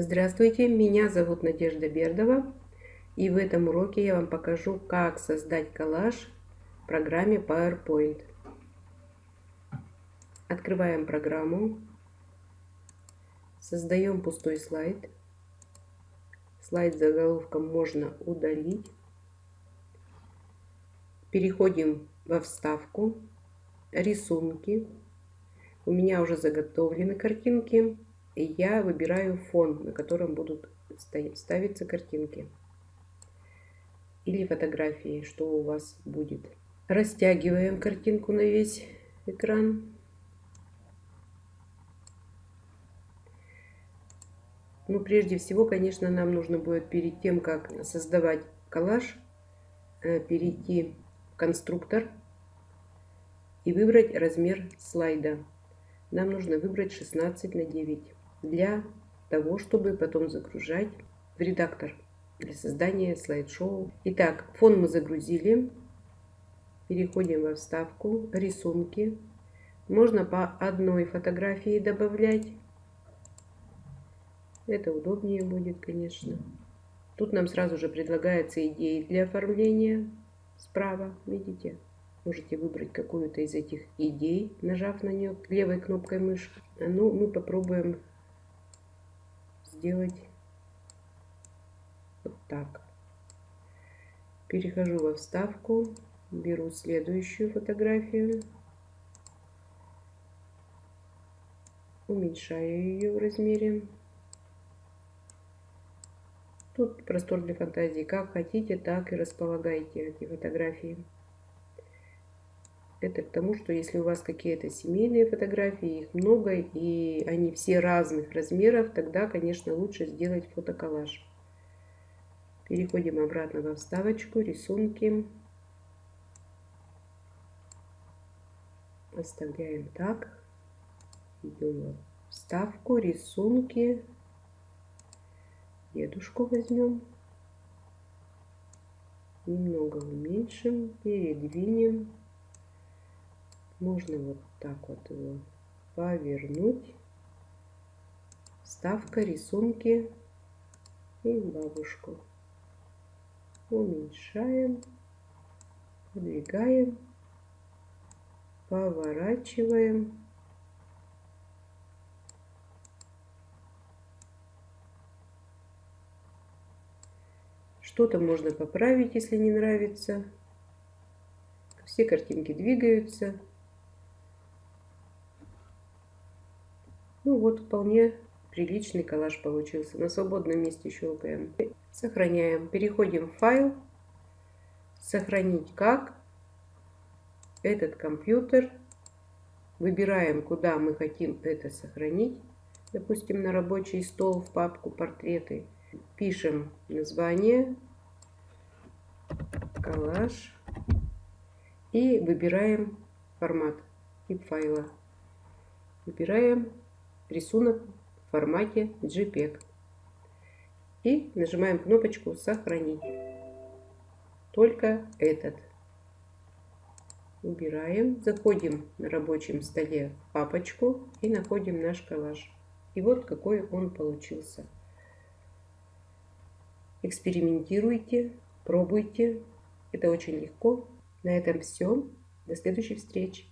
Здравствуйте, меня зовут Надежда Бердова и в этом уроке я вам покажу, как создать коллаж в программе PowerPoint. Открываем программу, создаем пустой слайд. Слайд с заголовком можно удалить. Переходим во вставку, рисунки. У меня уже заготовлены картинки я выбираю фон, на котором будут ставиться картинки или фотографии, что у вас будет. Растягиваем картинку на весь экран. Ну, прежде всего, конечно, нам нужно будет перед тем, как создавать коллаж, э, перейти в конструктор и выбрать размер слайда. Нам нужно выбрать 16 на 9 для того, чтобы потом загружать в редактор для создания слайд-шоу. Итак, фон мы загрузили. Переходим во вставку «Рисунки». Можно по одной фотографии добавлять. Это удобнее будет, конечно. Тут нам сразу же предлагается идеи для оформления. Справа, видите? Можете выбрать какую-то из этих идей, нажав на нее левой кнопкой мышки. Ну, мы попробуем сделать вот так. Перехожу во вставку, беру следующую фотографию, уменьшаю ее в размере. Тут простор для фантазии. Как хотите, так и располагайте эти фотографии. Это к тому, что если у вас какие-то семейные фотографии, их много, и они все разных размеров, тогда, конечно, лучше сделать фотоколлаж. Переходим обратно во вставочку, рисунки. Оставляем так. Идем в вставку, рисунки. Дедушку возьмем. Немного уменьшим, передвинем. Можно вот так вот его повернуть. Вставка, рисунки и бабушку. Уменьшаем, подвигаем, поворачиваем. Что-то можно поправить, если не нравится. Все картинки двигаются. Ну вот, вполне приличный коллаж получился. На свободном месте щелкаем. Сохраняем. Переходим в файл. Сохранить как. Этот компьютер. Выбираем, куда мы хотим это сохранить. Допустим, на рабочий стол в папку портреты. Пишем название. Коллаж. И выбираем формат, тип файла. Выбираем рисунок в формате JPEG. И нажимаем кнопочку «Сохранить». Только этот. Убираем, заходим на рабочем столе в папочку и находим наш коллаж. И вот какой он получился. Экспериментируйте, пробуйте. Это очень легко. На этом все. До следующей встречи.